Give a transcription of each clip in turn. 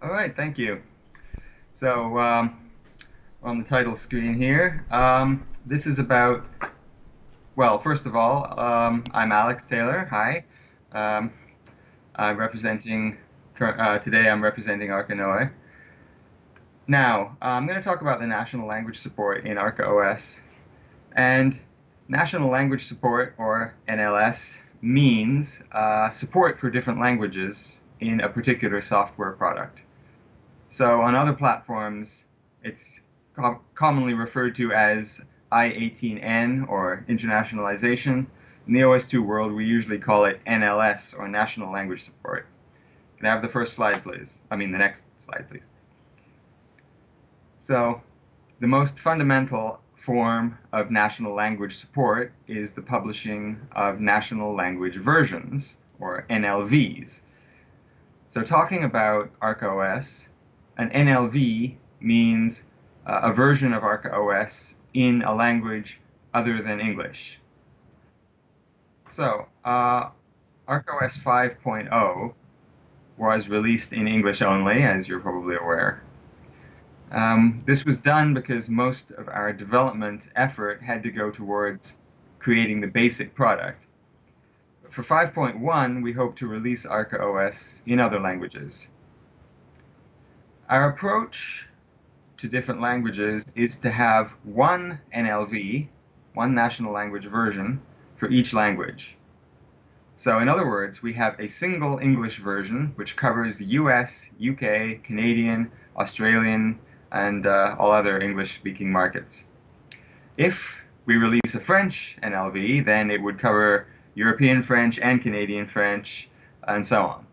All right, thank you. So, um, on the title screen here, um, this is about, well, first of all, um, I'm Alex Taylor. Hi. Um, I'm representing, uh, today I'm representing Arca Noae. Now, I'm going to talk about the national language support in ArcaOS. And national language support, or NLS, means uh, support for different languages in a particular software product. So on other platforms, it's com commonly referred to as I-18N or internationalization. In the OS2 world, we usually call it NLS or National Language Support. Can I have the first slide, please? I mean, the next slide, please. So the most fundamental form of national language support is the publishing of national language versions, or NLVs. So talking about ArcaOS, an NLV means uh, a version of ArcaOS in a language other than English. So, uh, ArcaOS 5.0 was released in English only, as you're probably aware. Um, this was done because most of our development effort had to go towards creating the basic product. For 5.1, we hope to release ArcaOS in other languages. Our approach to different languages is to have one NLV, one national language version, for each language. So in other words, we have a single English version which covers the US, UK, Canadian, Australian, and uh, all other English-speaking markets. If we release a French NLV, then it would cover European French and Canadian French, and so on.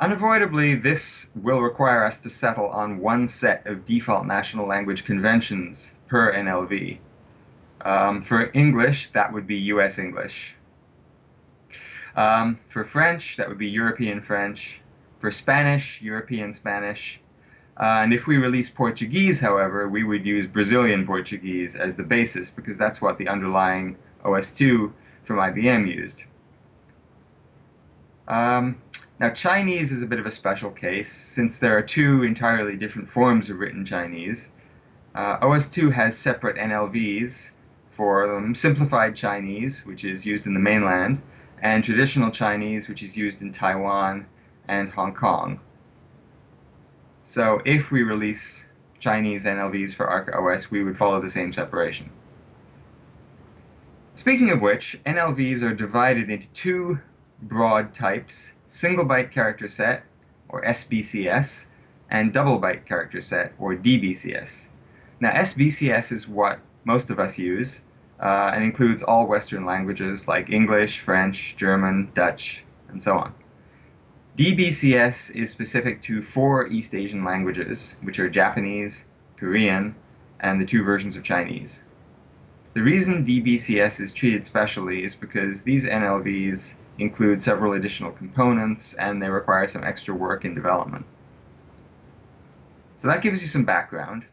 Unavoidably, this will require us to settle on one set of default national language conventions per NLV. Um, for English, that would be US English. Um, for French, that would be European French. For Spanish, European Spanish. Uh, and if we release Portuguese, however, we would use Brazilian Portuguese as the basis because that's what the underlying OS2 from IBM used. Um, now, Chinese is a bit of a special case, since there are two entirely different forms of written Chinese. Uh, OS2 has separate NLVs for them, Simplified Chinese, which is used in the mainland, and Traditional Chinese, which is used in Taiwan and Hong Kong. So if we release Chinese NLVs for ArcaOS, we would follow the same separation. Speaking of which, NLVs are divided into two broad types, single byte character set, or SBCS, and double byte character set, or DBCS. Now, SBCS is what most of us use, uh, and includes all Western languages like English, French, German, Dutch, and so on. DBCS is specific to four East Asian languages, which are Japanese, Korean, and the two versions of Chinese. The reason DBCS is treated specially is because these NLVs include several additional components and they require some extra work in development. So that gives you some background.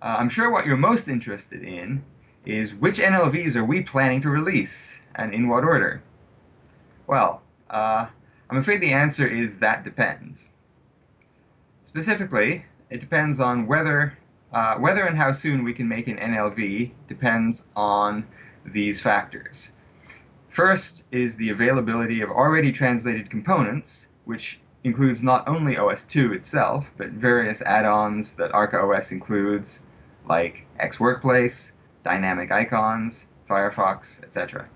Uh, I'm sure what you're most interested in is which NLVs are we planning to release and in what order? Well, uh, I'm afraid the answer is that depends. Specifically, it depends on whether uh, whether and how soon we can make an NLV depends on these factors. First is the availability of already translated components, which includes not only OS2 itself, but various add-ons that ArcaOS includes, like X-Workplace, Dynamic Icons, Firefox, etc.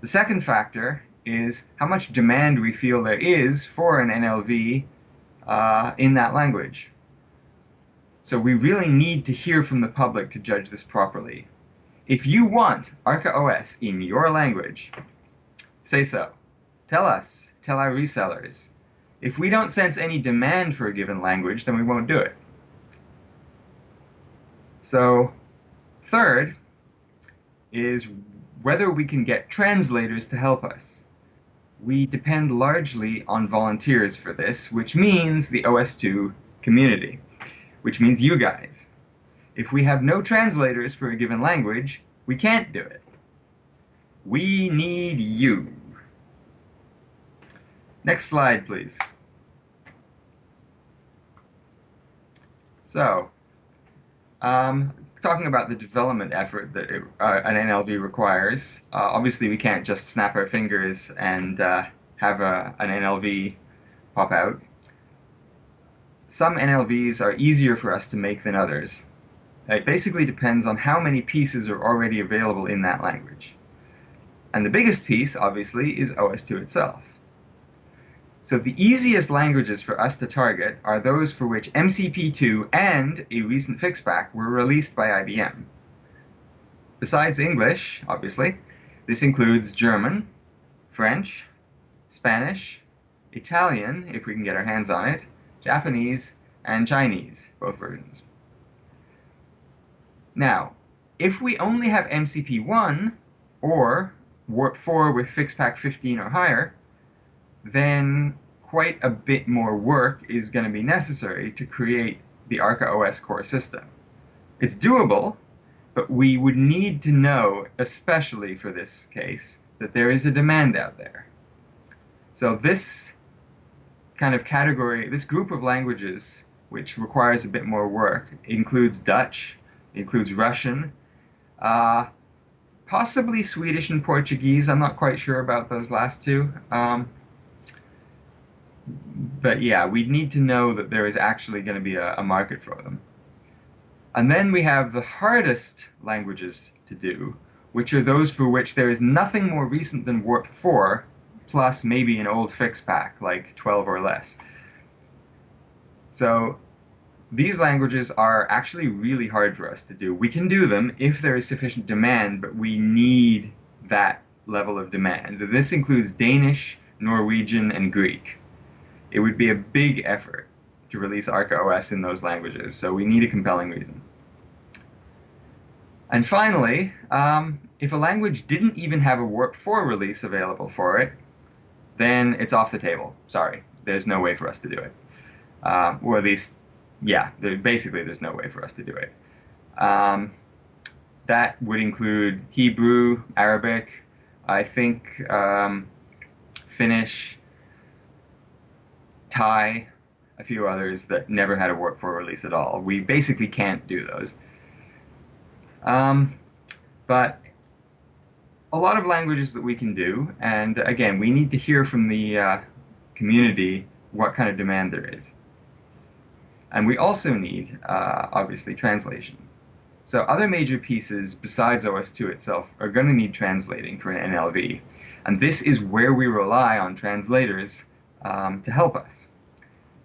The second factor is how much demand we feel there is for an NLV uh, in that language. So we really need to hear from the public to judge this properly. If you want ArcaOS in your language, say so. Tell us, tell our resellers. If we don't sense any demand for a given language, then we won't do it. So, third is whether we can get translators to help us. We depend largely on volunteers for this, which means the OS2 community, which means you guys. If we have no translators for a given language, we can't do it. We need you. Next slide, please. So, um, talking about the development effort that it, uh, an NLV requires, uh, obviously we can't just snap our fingers and uh, have a, an NLV pop out. Some NLVs are easier for us to make than others. It basically depends on how many pieces are already available in that language. And the biggest piece, obviously, is OS2 itself. So the easiest languages for us to target are those for which MCP2 and a recent fixpack were released by IBM. Besides English, obviously, this includes German, French, Spanish, Italian, if we can get our hands on it, Japanese, and Chinese, both versions. Now, if we only have MCP1 or Warp 4 with Fixpack 15 or higher, then quite a bit more work is going to be necessary to create the Arca OS core system. It's doable, but we would need to know, especially for this case, that there is a demand out there. So this kind of category, this group of languages which requires a bit more work includes Dutch, includes Russian, uh, possibly Swedish and Portuguese. I'm not quite sure about those last two. Um, but yeah, we need to know that there is actually going to be a, a market for them. And then we have the hardest languages to do, which are those for which there is nothing more recent than Warp 4, plus maybe an old fix pack, like 12 or less. So these languages are actually really hard for us to do. We can do them if there is sufficient demand, but we need that level of demand. This includes Danish, Norwegian, and Greek it would be a big effort to release Arca OS in those languages, so we need a compelling reason. And finally, um, if a language didn't even have a Warp 4 release available for it, then it's off the table. Sorry, there's no way for us to do it. Uh, or at least, yeah, there, basically there's no way for us to do it. Um, that would include Hebrew, Arabic, I think um, Finnish, Thai, a few others that never had a Warp 4 release at all. We basically can't do those. Um, but a lot of languages that we can do, and again, we need to hear from the uh, community what kind of demand there is. And we also need, uh, obviously, translation. So other major pieces besides OS2 itself are going to need translating for an NLV. And this is where we rely on translators um, to help us.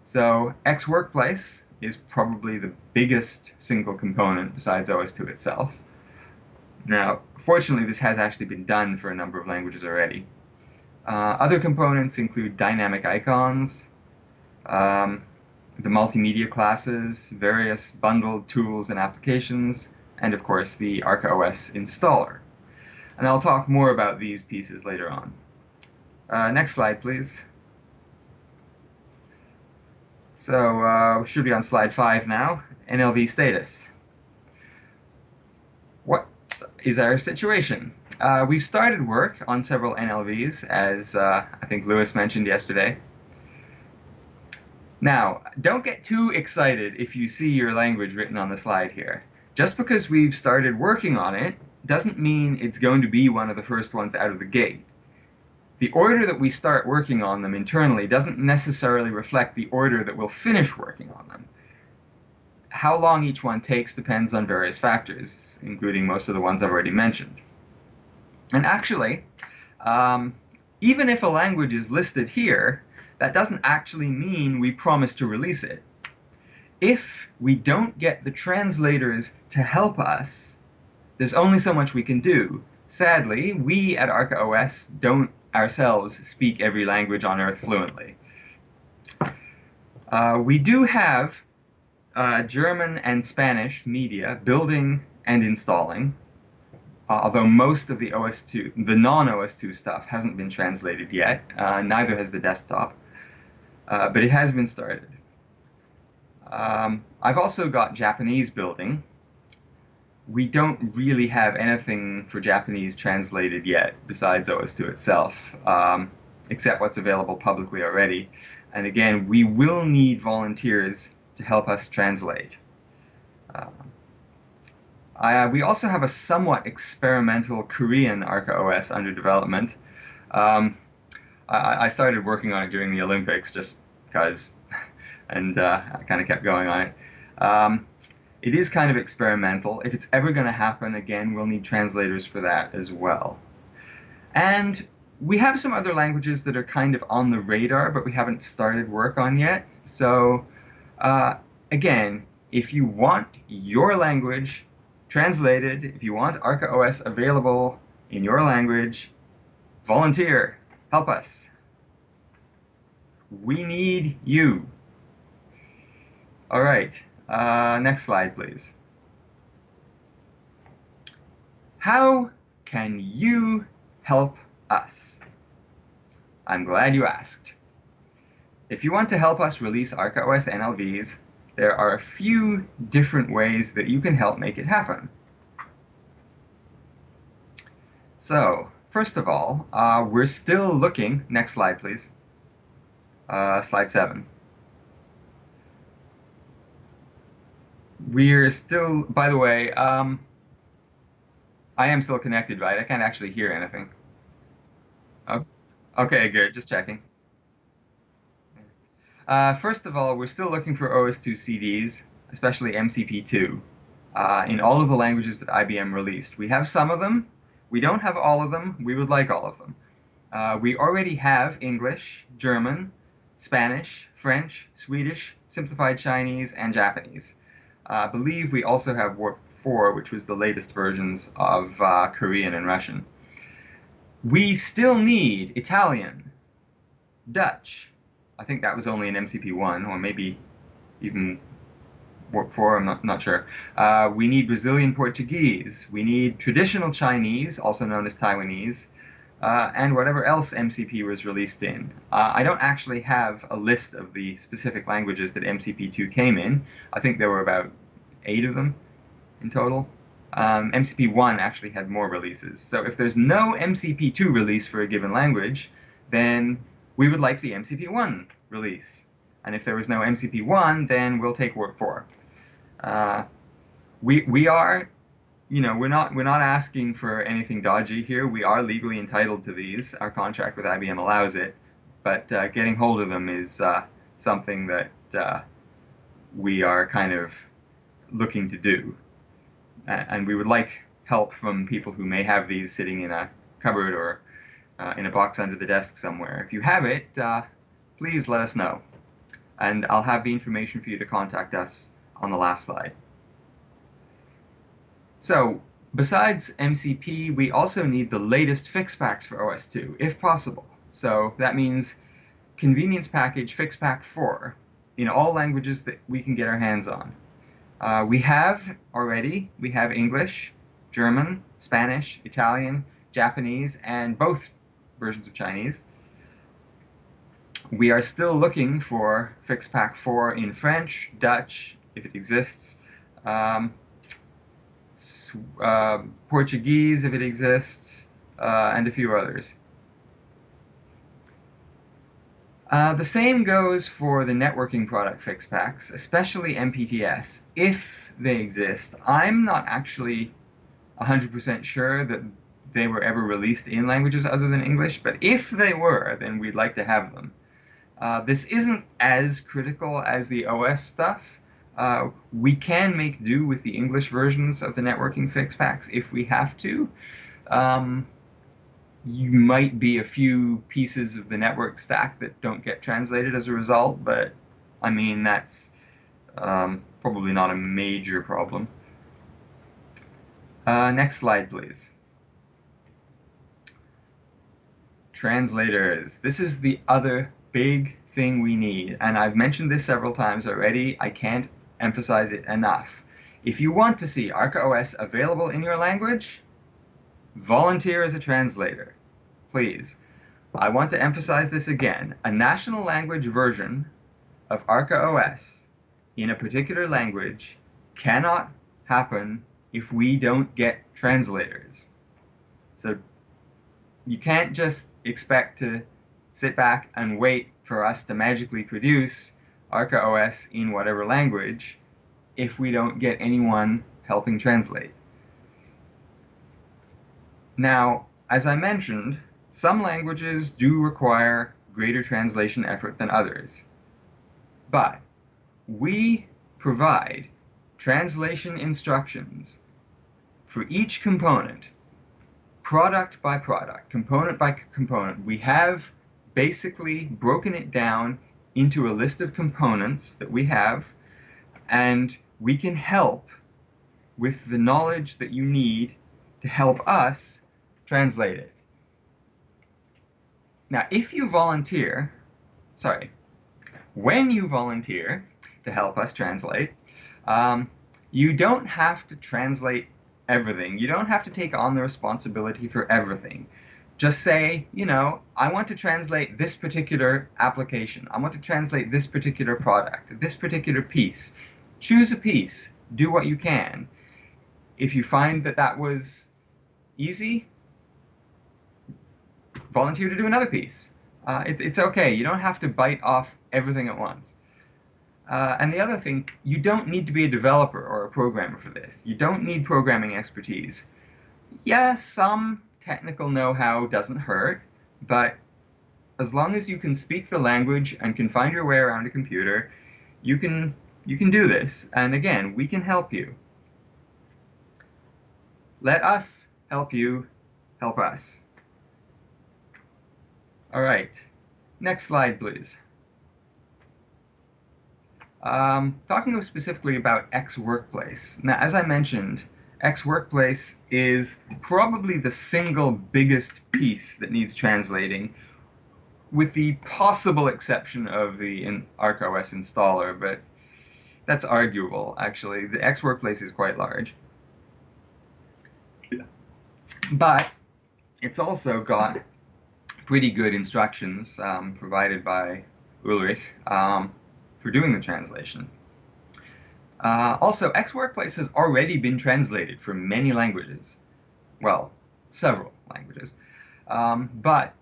So X Workplace is probably the biggest single component besides OS2 itself. Now, fortunately, this has actually been done for a number of languages already. Uh, other components include dynamic icons, um, the multimedia classes, various bundled tools and applications, and of course the Arca OS installer. And I'll talk more about these pieces later on. Uh, next slide, please. So uh, we should be on slide five now, NLV status. What is our situation? Uh, we've started work on several NLVs, as uh, I think Lewis mentioned yesterday. Now, don't get too excited if you see your language written on the slide here. Just because we've started working on it doesn't mean it's going to be one of the first ones out of the gate the order that we start working on them internally doesn't necessarily reflect the order that we'll finish working on them. How long each one takes depends on various factors, including most of the ones I've already mentioned. And actually, um, even if a language is listed here, that doesn't actually mean we promise to release it. If we don't get the translators to help us, there's only so much we can do. Sadly, we at Arca OS don't ourselves speak every language on earth fluently. Uh, we do have uh, German and Spanish media building and installing, uh, although most of the OS2, the non-OS2 stuff hasn't been translated yet, uh, neither has the desktop, uh, but it has been started. Um, I've also got Japanese building, we don't really have anything for Japanese translated yet besides OS2 itself, um, except what's available publicly already. And again, we will need volunteers to help us translate. Uh, we also have a somewhat experimental Korean Arca OS under development. Um, I, I, started working on it during the Olympics just because, and uh, I kind of kept going on it. Um, it is kind of experimental. If it's ever going to happen again, we'll need translators for that as well. And we have some other languages that are kind of on the radar, but we haven't started work on yet. So, uh, again, if you want your language translated, if you want Arca OS available in your language, volunteer, help us. We need you. All right, uh, next slide, please. How can you help us? I'm glad you asked. If you want to help us release ArcaOS NLVs, there are a few different ways that you can help make it happen. So, first of all, uh, we're still looking, next slide please, uh, slide 7. We're still, by the way, um, I am still connected, right? I can't actually hear anything. Oh, okay, good, just checking. Uh, first of all, we're still looking for OS2 CDs, especially MCP2, uh, in all of the languages that IBM released. We have some of them. We don't have all of them. We would like all of them. Uh, we already have English, German, Spanish, French, Swedish, Simplified Chinese, and Japanese. I believe we also have Warp 4, which was the latest versions of uh, Korean and Russian. We still need Italian, Dutch, I think that was only in MCP1, or maybe even 4, I'm not, not sure. Uh, we need Brazilian Portuguese. We need traditional Chinese, also known as Taiwanese, uh, and whatever else MCP was released in. Uh, I don't actually have a list of the specific languages that MCP2 came in. I think there were about eight of them in total. Um, MCP1 actually had more releases. So if there's no MCP2 release for a given language, then we would like the MCP1 release. And if there was no MCP1, then we'll take Warp 4. Uh, we, we are, you know, we're not, we're not asking for anything dodgy here. We are legally entitled to these. Our contract with IBM allows it. But uh, getting hold of them is uh, something that uh, we are kind of looking to do. And we would like help from people who may have these sitting in a cupboard or uh, in a box under the desk somewhere. If you have it, uh, please let us know. And I'll have the information for you to contact us on the last slide. So, besides MCP, we also need the latest fix packs for OS2, if possible. So that means convenience package FixPack 4 in all languages that we can get our hands on. Uh, we have already, we have English, German, Spanish, Italian, Japanese, and both versions of Chinese. We are still looking for FixPack 4 in French, Dutch, if it exists, um, uh, Portuguese, if it exists, uh, and a few others. Uh, the same goes for the networking product fix packs, especially MPTS, if they exist. I'm not actually 100% sure that they were ever released in languages other than English, but if they were, then we'd like to have them. Uh, this isn't as critical as the OS stuff. Uh, we can make do with the English versions of the networking fix packs if we have to. Um, you might be a few pieces of the network stack that don't get translated as a result, but I mean, that's um, probably not a major problem. Uh, next slide, please. translators. This is the other big thing we need, and I've mentioned this several times already. I can't emphasize it enough. If you want to see ArcaOS available in your language, volunteer as a translator, please. I want to emphasize this again. A national language version of ArcaOS in a particular language cannot happen if we don't get translators. So you can't just expect to sit back and wait for us to magically produce Arca OS in whatever language if we don't get anyone helping translate. Now, as I mentioned, some languages do require greater translation effort than others. But we provide translation instructions for each component, product by product, component by component. We have basically broken it down into a list of components that we have, and we can help with the knowledge that you need to help us translate it. Now, if you volunteer, sorry, when you volunteer to help us translate, um, you don't have to translate everything. You don't have to take on the responsibility for everything. Just say, you know, I want to translate this particular application. I want to translate this particular product, this particular piece. Choose a piece. Do what you can. If you find that that was easy, volunteer to do another piece. Uh, it, it's okay. You don't have to bite off everything at once. Uh, and the other thing, you don't need to be a developer or a programmer for this. You don't need programming expertise. Yeah, some technical know-how doesn't hurt, but as long as you can speak the language and can find your way around a computer, you can you can do this. And again, we can help you. Let us help you help us. All right, next slide, please. Um, talking specifically about X Workplace. Now, as I mentioned, X Workplace is probably the single biggest piece that needs translating, with the possible exception of the in ArcaOS installer, but that's arguable, actually. The X Workplace is quite large. But it's also got pretty good instructions um, provided by Ulrich. Um, for doing the translation. Uh, also, X Workplace has already been translated for many languages. Well, several languages. Um, but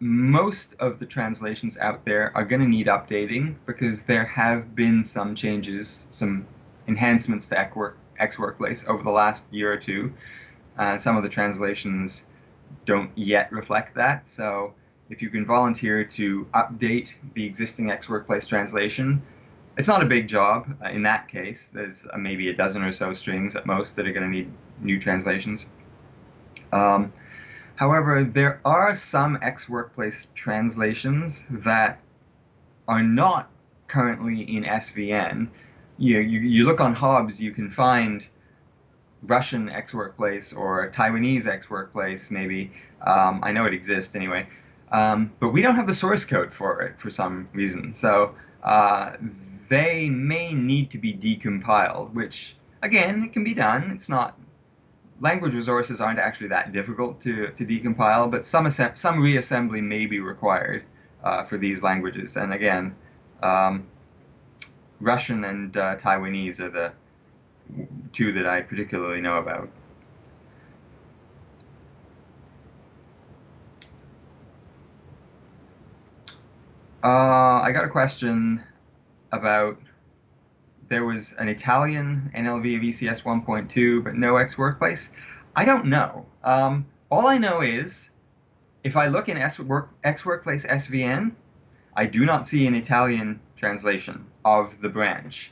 most of the translations out there are going to need updating because there have been some changes, some enhancements to X Workplace over the last year or two. Uh, some of the translations don't yet reflect that, so if you can volunteer to update the existing X Workplace translation, it's not a big job uh, in that case. There's uh, maybe a dozen or so strings at most that are going to need new translations. Um, however, there are some X Workplace translations that are not currently in SVN. You, you, you look on Hobbes, you can find Russian X Workplace or Taiwanese X Workplace, maybe. Um, I know it exists anyway. Um, but we don't have the source code for it for some reason. So uh, they may need to be decompiled, which, again, it can be done. It's not language resources aren't actually that difficult to, to decompile, but some, some reassembly may be required uh, for these languages. And again, um, Russian and uh, Taiwanese are the two that I particularly know about. Uh, I got a question about there was an Italian NLV of ECS 1.2, but no X Workplace. I don't know. Um, all I know is if I look in S work, X Workplace SVN, I do not see an Italian translation of the branch.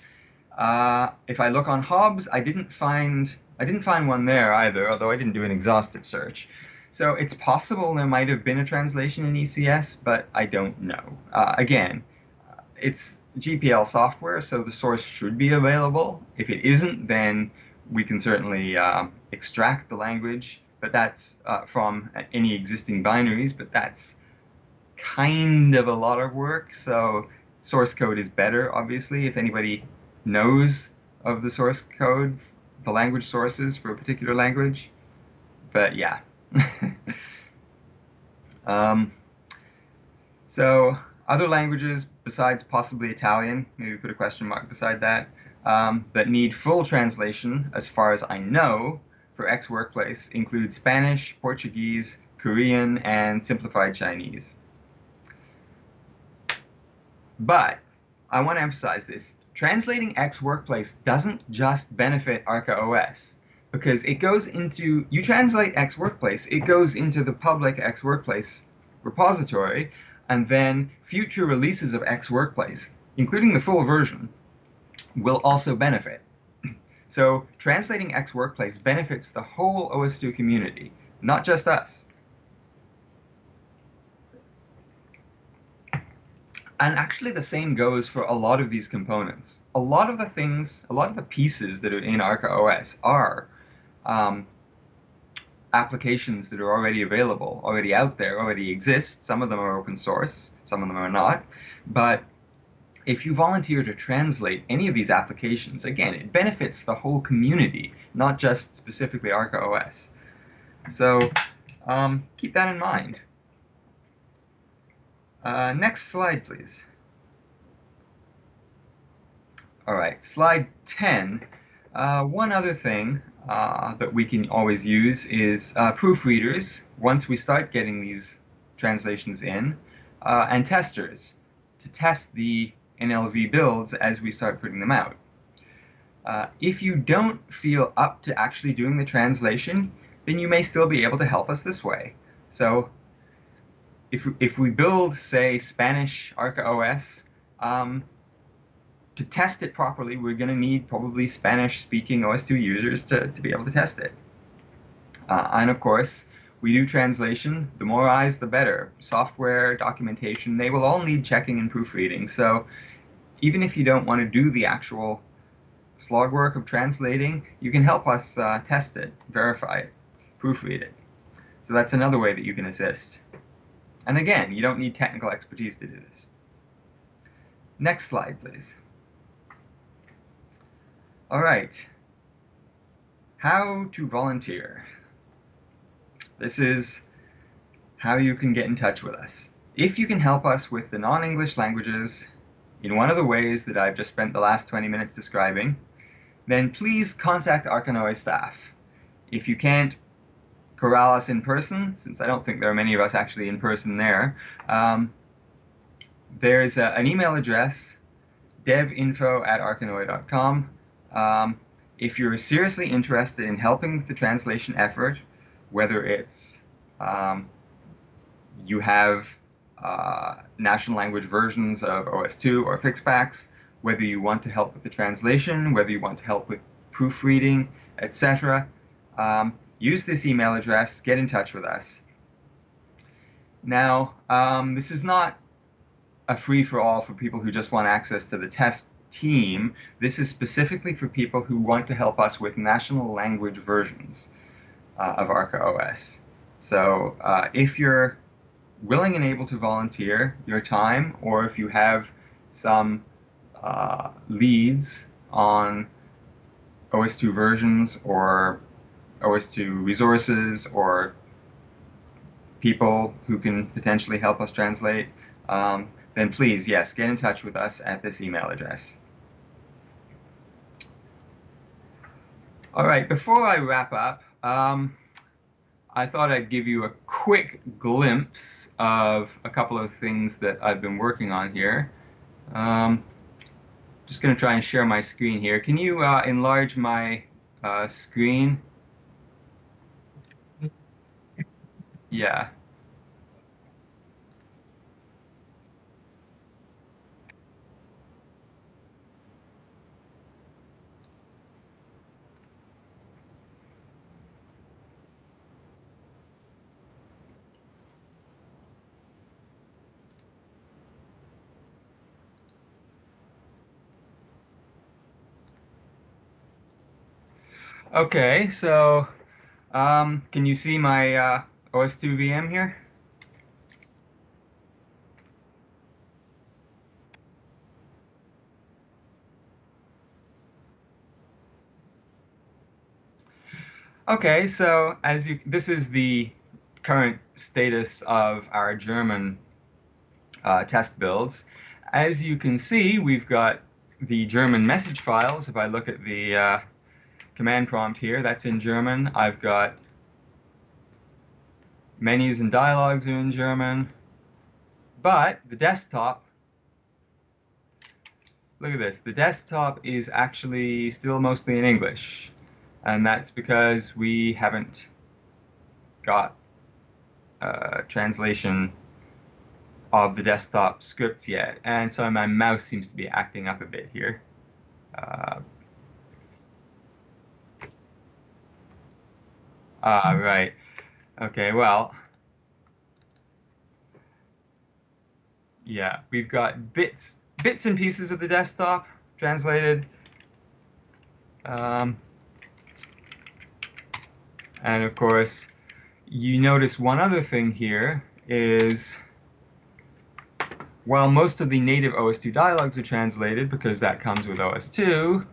Uh, if I look on Hobbes, I didn't find I didn't find one there either, although I didn't do an exhaustive search. So it's possible there might have been a translation in ECS, but I don't know. Uh, again, it's GPL software, so the source should be available. If it isn't, then we can certainly uh, extract the language, but that's uh, from any existing binaries, but that's kind of a lot of work, so source code is better, obviously. If anybody knows of the source code, the language sources for a particular language, but yeah. um, so other languages besides possibly Italian, maybe put a question mark beside that, um, that need full translation, as far as I know, for X Workplace include Spanish, Portuguese, Korean, and simplified Chinese. But I want to emphasize this. Translating X Workplace doesn't just benefit Arca OS. because it goes into, you translate X workplace, it goes into the public X workplace repository, and then future releases of X workplace, including the full version, will also benefit. So translating X workplace benefits the whole OS2 community, not just us. And actually the same goes for a lot of these components. A lot of the things, a lot of the pieces that are in Arca OS are um, applications that are already available, already out there, already exist. Some of them are open source, some of them are not. But if you volunteer to translate any of these applications, again, it benefits the whole community, not just specifically Arca OS. So um, keep that in mind. Uh, next slide, please. All right, slide 10. Uh, one other thing uh, that we can always use is uh, proofreaders once we start getting these translations in, uh, and testers to test the NLV builds as we start putting them out. Uh, if you don't feel up to actually doing the translation, then you may still be able to help us this way. So if, if we build, say, Spanish Arca OS, um, to test it properly, we're going to need probably Spanish-speaking OS2 users to, to be able to test it. Uh, and of course, we do translation. The more eyes, the better. Software, documentation, they will all need checking and proofreading. So even if you don't want to do the actual slog work of translating, you can help us uh, test it, verify it, proofread it. So that's another way that you can assist. And again, you don't need technical expertise to do this. Next slide, please. All right. How to volunteer. This is how you can get in touch with us. If you can help us with the non-English languages in one of the ways that I've just spent the last 20 minutes describing, then please contact Arca Noae staff. If you can't corral us in person, since I don't think there are many of us actually in person there, um, there's a, an email address, devinfo at arcanoae.com, um, if you're seriously interested in helping with the translation effort, whether it's um, you have uh, national language versions of OS2 or Fixpaks, whether you want to help with the translation, whether you want to help with proofreading, etc., um, use this email address, get in touch with us. Now, um, this is not a free-for-all for people who just want access to the test team, this is specifically for people who want to help us with national language versions uh, of Arca OS. So uh, if you're willing and able to volunteer your time, or if you have some uh, leads on OS2 versions or OS2 resources or people who can potentially help us translate, um, then please, yes, get in touch with us at this email address. All right, before I wrap up, um, I thought I'd give you a quick glimpse of a couple of things that I've been working on here. Um, just going to try and share my screen here. Can you uh, enlarge my uh, screen? Yeah. Okay, so um, can you see my uh, OS2 VM here? Okay, so as you, this is the current status of our German uh, test builds. As you can see, we've got the German message files. If I look at the uh, command prompt here. That's in German. I've got menus and dialogues are in German. But the desktop, look at this, the desktop is actually still mostly in English. And that's because we haven't got uh, translation of the desktop scripts yet. And so my mouse seems to be acting up a bit here. Uh, ah, right. Okay, well, yeah, we've got bits, bits and pieces of the desktop translated. Um, and of course, you notice one other thing here is while most of the native OS2 dialogues are translated because that comes with OS2,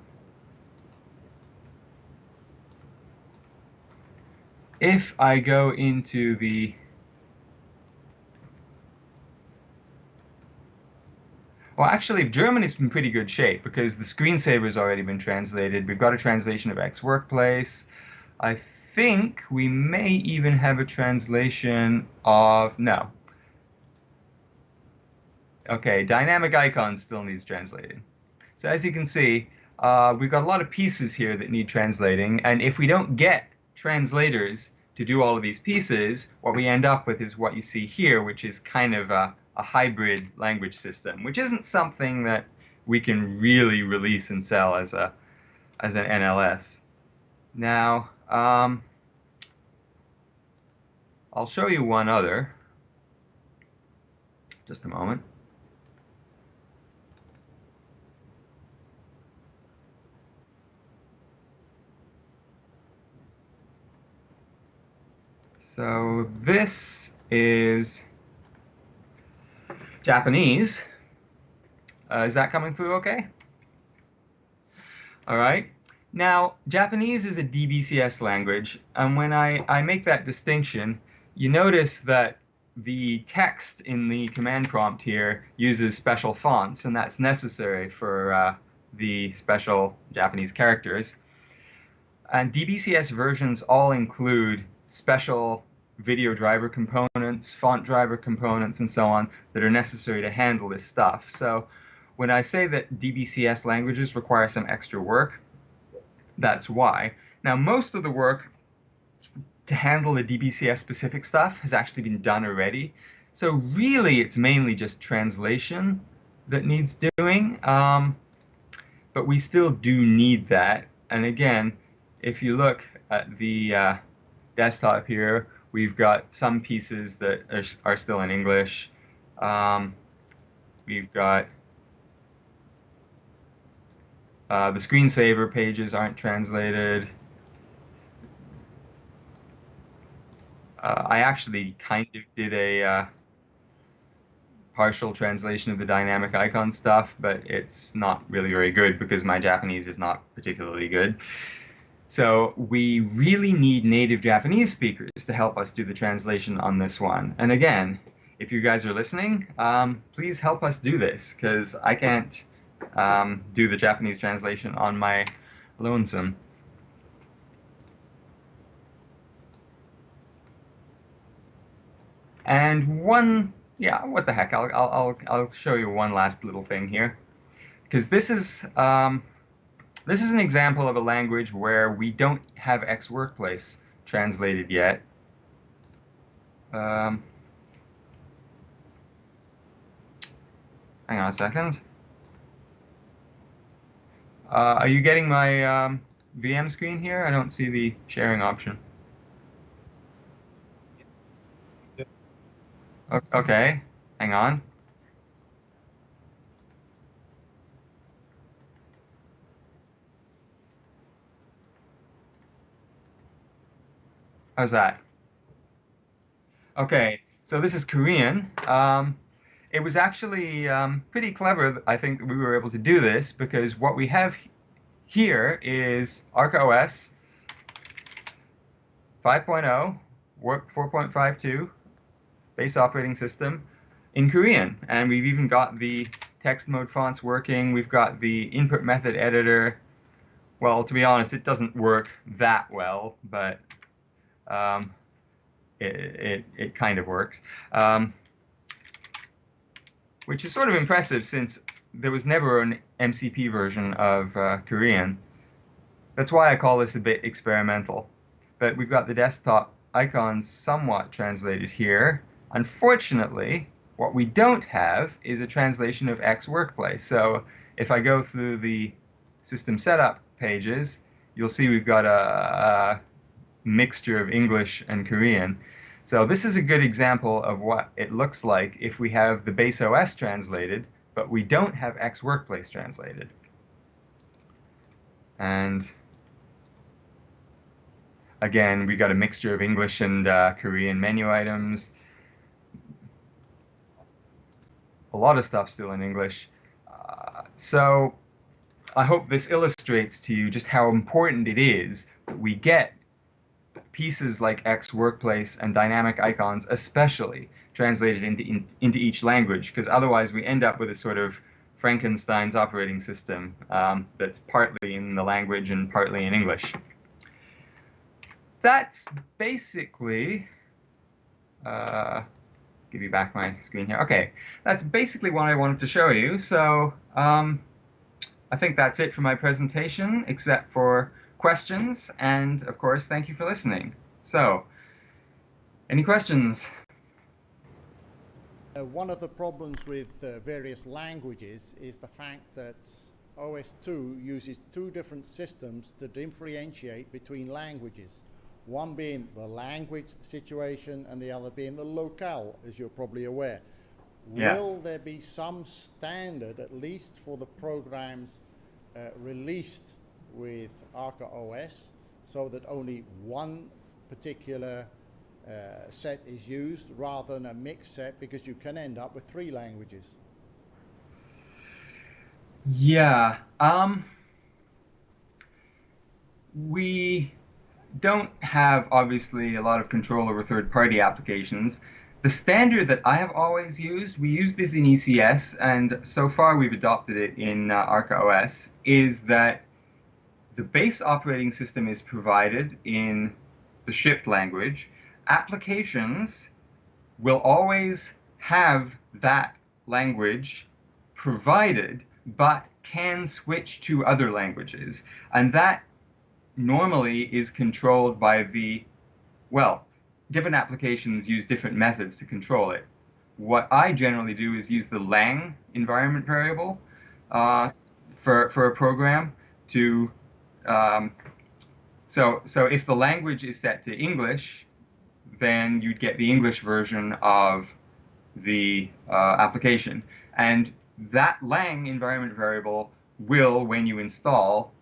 if I go into the Well, actually, German is in pretty good shape because the screensaver has already been translated. We've got a translation of X Workplace. I think we may even have a translation of, no. Okay, dynamic icons still needs translating. So as you can see, uh, we've got a lot of pieces here that need translating, and if we don't get translators to do all of these pieces, what we end up with is what you see here, which is kind of a, a hybrid language system, which isn't something that we can really release and sell as a as an NLS. Now, um, I'll show you one other. Just a moment. So this is Japanese. Uh, is that coming through okay? All right. Now, Japanese is a DBCS language, and when I, I make that distinction, you notice that the text in the command prompt here uses special fonts, and that's necessary for uh, the special Japanese characters. And DBCS versions all include special video driver components, font driver components, and so on that are necessary to handle this stuff. So when I say that DBCS languages require some extra work, that's why. Now, most of the work to handle the DBCS specific stuff has actually been done already. So really, it's mainly just translation that needs doing. Um, but we still do need that. And again, if you look at the uh, desktop here, we've got some pieces that are, are still in English. Um, we've got uh, the screensaver pages aren't translated. Uh, I actually kind of did a uh, partial translation of the dynamic icon stuff, but it's not really very good because my Japanese is not particularly good. So we really need native Japanese speakers to help us do the translation on this one. And again, if you guys are listening, um, please help us do this because I can't um, do the Japanese translation on my lonesome. And one, yeah, what the heck? I'll I'll I'll, I'll show you one last little thing here, because this is um, this is an example of a language where we don't have X workplace translated yet. Um, hang on a second. Uh, are you getting my um, VM screen here? I don't see the sharing option. Okay, hang on. How's that? Okay, so this is Korean. Um, it was actually um, pretty clever, I think, we were able to do this because what we have here is ArcaOS 5.0, 4.52, base operating system in Korean. And we've even got the text mode fonts working. We've got the input method editor. Well, to be honest, it doesn't work that well, but um, it, it, it, kind of works. Um, which is sort of impressive since there was never an MCP version of uh, Korean. that's why I call this a bit experimental. But we've got the desktop icons somewhat translated here. Unfortunately, what we don't have is a translation of X Workplace. So if I go through the system setup pages, you'll see we've got a, a mixture of English and Korean. So this is a good example of what it looks like if we have the base OS translated, but we don't have XWorkplace translated. And again, we got a mixture of English and uh, Korean menu items. A lot of stuff still in English. Uh, so I hope this illustrates to you just how important it is that we get pieces like XWorkplace and dynamic icons, especially translated into in, into each language, because otherwise we end up with a sort of Frankenstein's operating system um, that's partly in the language and partly in English. That's basically. Uh, give you back my screen here. Okay, that's basically what I wanted to show you. So um, I think that's it for my presentation, except for questions, and of course, thank you for listening. So, any questions? Uh, one of the problems with uh, various languages is the fact that OS/2 uses two different systems to differentiate between languages. One being the language situation and the other being the locale, as you're probably aware. Yeah. Will there be some standard, at least for the programs uh, released with ArcaOS, so that only one particular uh, set is used rather than a mixed set because you can end up with three languages? Yeah. Um, we don't have obviously a lot of control over third-party applications. The standard that I have always used, we use this in ECS, and so far we've adopted it in uh, Arca OS, is that the base operating system is provided in the shipped language. Applications will always have that language provided, but can switch to other languages. And that normally is controlled by the, well, different applications use different methods to control it. What I generally do is use the lang environment variable uh, for, for a program to, um, so, so if the language is set to English, then you'd get the English version of the uh, application. And that lang environment variable will, when you install,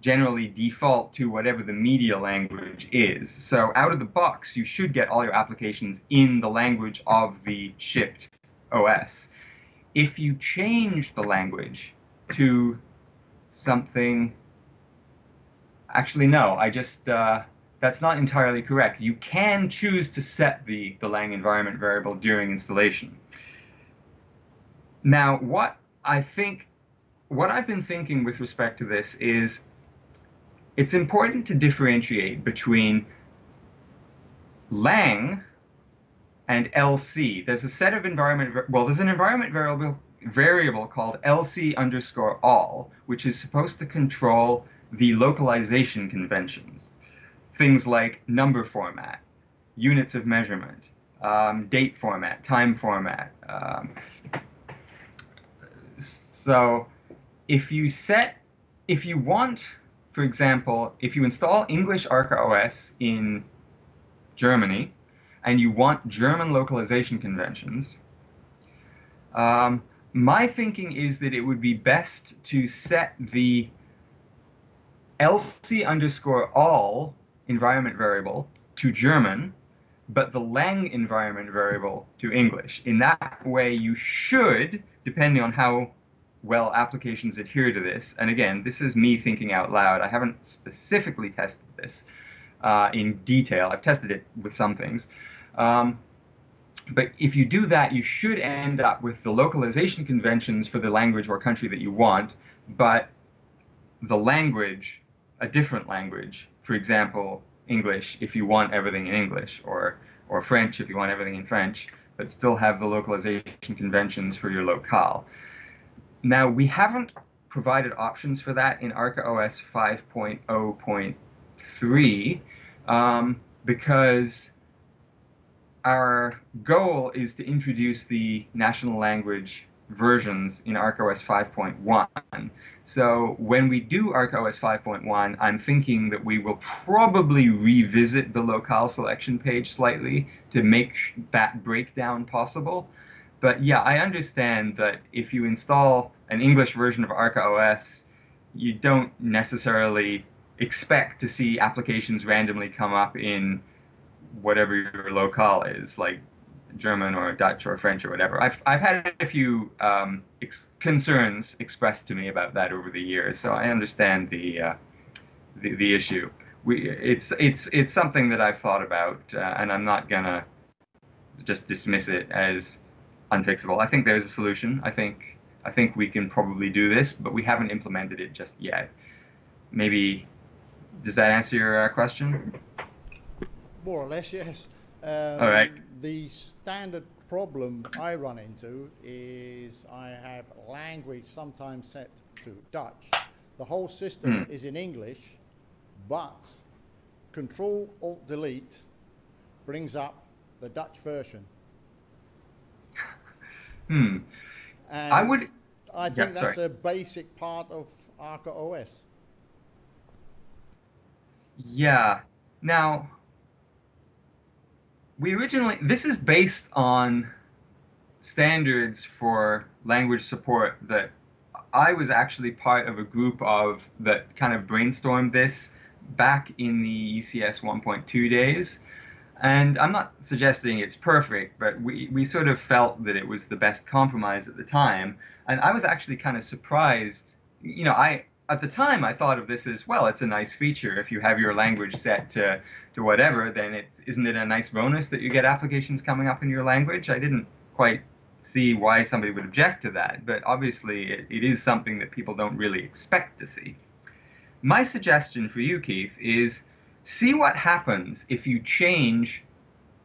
generally default to whatever the media language is. So out of the box, you should get all your applications in the language of the shipped OS. If you change the language to something, actually no, I just, uh, that's not entirely correct. You can choose to set the, the lang environment variable during installation. Now, what I think, what I've been thinking with respect to this is it's important to differentiate between lang and LC. There's a set of environment, well, there's an environment variable, variable called LC underscore all, which is supposed to control the localization conventions. Things like number format, units of measurement, um, date format, time format. Um, so if you set, if you want for example, if you install English ArcaOS in Germany and you want German localization conventions, um, my thinking is that it would be best to set the LC underscore all environment variable to German, but the lang environment variable to English. In that way, you should, depending on how well applications adhere to this. And again, this is me thinking out loud. I haven't specifically tested this uh, in detail. I've tested it with some things. Um, but if you do that, you should end up with the localization conventions for the language or country that you want, but the language, a different language, for example, English if you want everything in English, or, or French if you want everything in French, but still have the localization conventions for your locale. Now, we haven't provided options for that in ArcaOS 5.0.3 um, because our goal is to introduce the national language versions in ArcaOS 5.1. So when we do ArcaOS 5.1, I'm thinking that we will probably revisit the locale selection page slightly to make that breakdown possible. But yeah, I understand that if you install an English version of ArcaOS, you don't necessarily expect to see applications randomly come up in whatever your locale is, like German or Dutch or French or whatever. I've, I've had a few um, ex concerns expressed to me about that over the years, so I understand the, uh, the, the, issue. We, it's, it's, it's something that I've thought about, uh, and I'm not going to just dismiss it as unfixable. I think there's a solution. I think, I think we can probably do this, but we haven't implemented it just yet. Maybe, does that answer your uh, question? More or less, yes. Um, All right the standard problem I run into is I have language sometimes set to Dutch. The whole system mm. is in English, but Control Alt Delete brings up the Dutch version. Hmm. And I would. I think yeah, that's sorry. a basic part of ArcaOS. Yeah. Now, we originally this is based on standards for language support that I was actually part of a group of that kind of brainstormed this back in the ECS 1.2 days. And I'm not suggesting it's perfect, but we, we sort of felt that it was the best compromise at the time. And I was actually kind of surprised. You know, I at the time I thought of this as well. It's a nice feature if you have your language set to to whatever. Then it isn't it a nice bonus that you get applications coming up in your language? I didn't quite see why somebody would object to that, but obviously it, it is something that people don't really expect to see. My suggestion for you, Keith, is see what happens if you change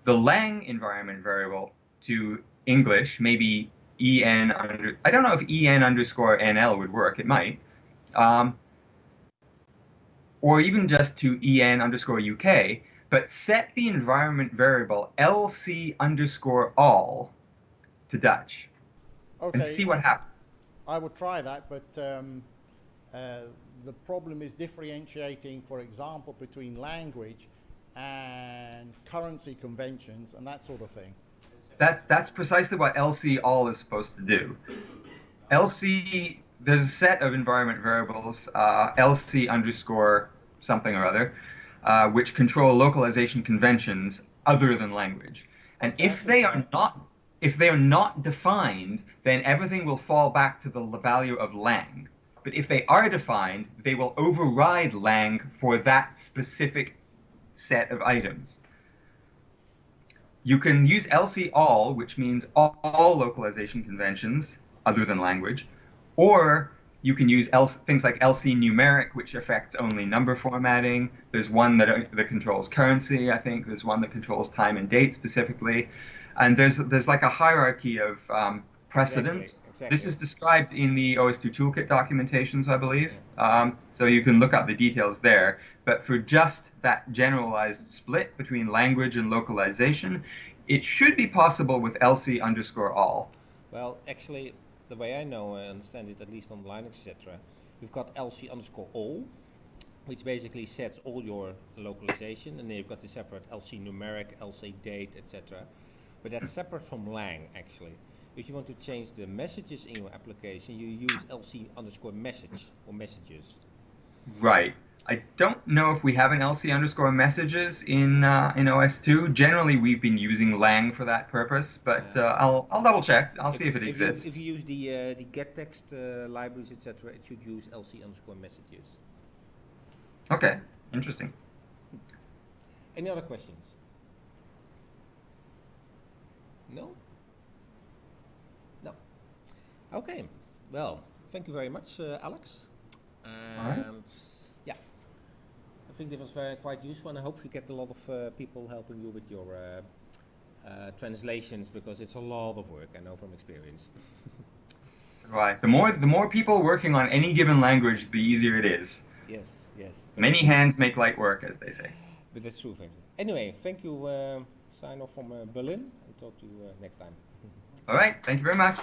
the lang environment variable to English, maybe en under, I don't know if en underscore nl would work, it might, um, or even just to en underscore uk, but set the environment variable lc underscore all to Dutch okay. and see what happens. I will try that, but um, uh, the problem is differentiating, for example, between language and currency conventions and that sort of thing. That's that's precisely what LC all is supposed to do. LC there's a set of environment variables, uh, LC underscore something or other, uh, which control localization conventions other than language. And if they are not if they are not defined, then everything will fall back to the value of lang. But if they are defined, they will override lang for that specific set of items. You can use LC all, which means all, all localization conventions other than language, or you can use L things like LC numeric, which affects only number formatting. There's one that, uh, that controls currency, I think. There's one that controls time and date specifically. And there's, there's like a hierarchy of um, precedence. Exactly. Exactly. This is described in the OS/2 Toolkit documentations, I believe. Um, so you can look up the details there. But for just that generalized split between language and localization, it should be possible with LC underscore all. Well, actually, the way I know and understand it, at least on Linux, etc., you've got LC underscore all, which basically sets all your localization, and then you've got the separate LC numeric, LC date, etc. But that's separate from lang, actually. If you want to change the messages in your application, you use LC underscore message or messages. Right. I don't know if we have an LC underscore messages in uh, in OS/2. Generally, we've been using lang for that purpose, but uh, I'll I'll double check. I'll if, see if it if exists. You, if you use the uh, the gettext uh, libraries, etc., it should use LC underscore messages. Okay, interesting. Any other questions? No. No. Okay. Well, thank you very much, uh, Alex. And yeah. I think this was very quite useful, and I hope you get a lot of uh, people helping you with your uh, uh, translations because it's a lot of work. I know from experience. Why? The more the more people working on any given language, the easier it is. Yes, yes. Many hands make light work, as they say. But that's true, frankly. Anyway, thank you. Uh, sign off from uh, Berlin and talk to you uh, next time. All right. Thank you very much.